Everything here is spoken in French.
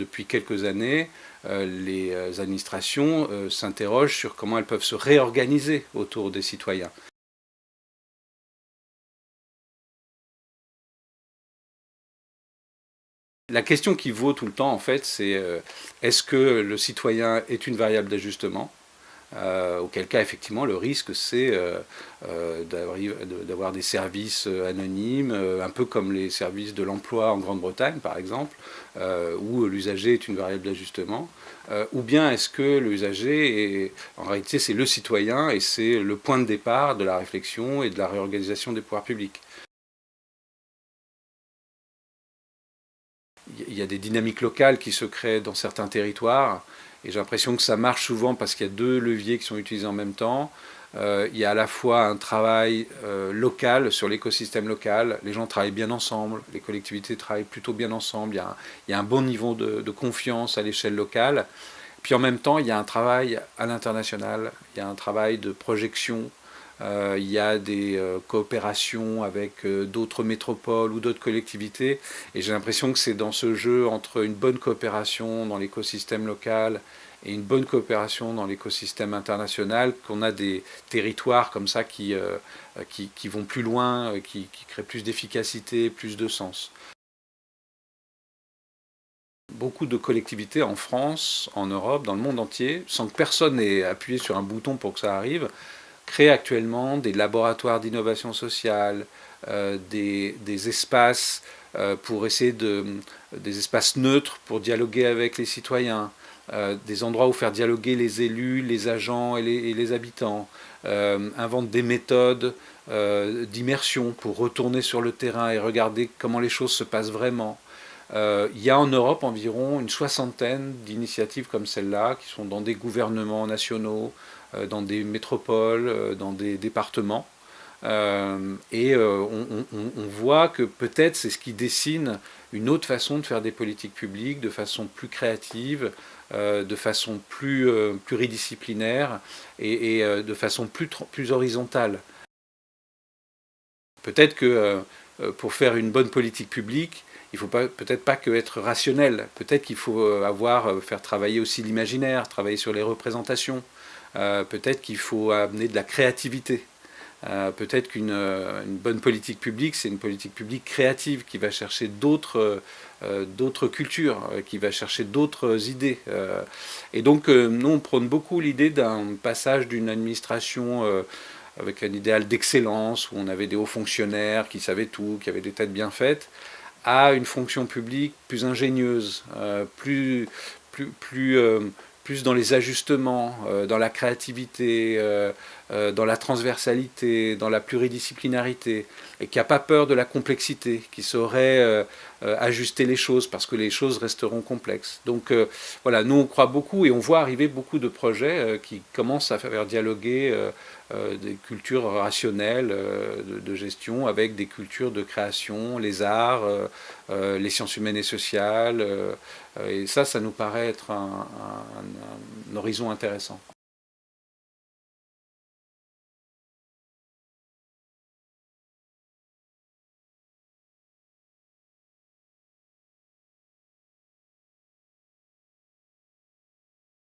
Depuis quelques années, les administrations s'interrogent sur comment elles peuvent se réorganiser autour des citoyens. La question qui vaut tout le temps, en fait, c'est euh, est-ce que le citoyen est une variable d'ajustement? Euh, auquel cas, effectivement, le risque, c'est euh, d'avoir des services anonymes, un peu comme les services de l'emploi en Grande-Bretagne, par exemple, où l'usager est une variable d'ajustement, ou bien est-ce que l'usager, en réalité, c'est le citoyen et c'est le point de départ de la réflexion et de la réorganisation des pouvoirs publics. Il y a des dynamiques locales qui se créent dans certains territoires, et j'ai l'impression que ça marche souvent parce qu'il y a deux leviers qui sont utilisés en même temps. Euh, il y a à la fois un travail euh, local sur l'écosystème local, les gens travaillent bien ensemble, les collectivités travaillent plutôt bien ensemble, il y a un, bon niveau de, confiance à l'échelle locale. Puis en même temps, il y a un travail à l'international, il y a un travail de projection il y a des euh, coopérations avec euh, d'autres métropoles ou d'autres collectivités. Et j'ai l'impression que c'est dans ce jeu entre une bonne coopération dans l'écosystème local et une bonne coopération dans l'écosystème international qu'on a des territoires comme ça qui, vont plus loin, qui, qui créent plus d'efficacité, plus de sens. Beaucoup de collectivités en France, en Europe, dans le monde entier, sans que personne n'ait appuyé sur un bouton pour que ça arrive, créent actuellement des laboratoires d'innovation sociale, euh, des, espaces euh, pour essayer de, des espaces neutres pour dialoguer avec les citoyens, euh, des endroits où faire dialoguer les élus, les agents et les, habitants, inventent des méthodes d'immersion pour retourner sur le terrain et regarder comment les choses se passent vraiment. Il y a en Europe environ une soixantaine d'initiatives comme celle-là qui sont dans des gouvernements nationaux, euh, dans des métropoles, euh, dans des départements. Euh, et on, voit que peut-être c'est ce qui dessine une autre façon de faire des politiques publiques, de façon plus créative, de façon plus pluridisciplinaire et, de façon plus horizontale. Peut-être que pour faire une bonne politique publique, il ne faut peut-être pas que être rationnel, peut-être qu'il faut avoir, faire travailler aussi l'imaginaire, travailler sur les représentations, euh, peut-être qu'il faut amener de la créativité. Euh, peut-être qu'une euh, bonne politique publique, c'est une politique publique créative qui va chercher d'autres cultures, qui va chercher d'autres idées. et donc, nous, on prône beaucoup l'idée d'un passage d'une administration avec un idéal d'excellence, où on avait des hauts fonctionnaires qui savaient tout, qui avaient des têtes bien faites, à une fonction publique plus ingénieuse, plus, plus, plus, plus dans les ajustements, euh, dans la créativité, euh, euh, dans la transversalité, dans la pluridisciplinarité, et qui n'a pas peur de la complexité, qui saurait ajuster les choses parce que les choses resteront complexes. Donc voilà, nous on croit beaucoup et on voit arriver beaucoup de projets qui commencent à faire dialoguer des cultures rationnelles de, gestion avec des cultures de création, les arts, les sciences humaines et sociales, et ça, ça nous paraît être un horizon intéressant.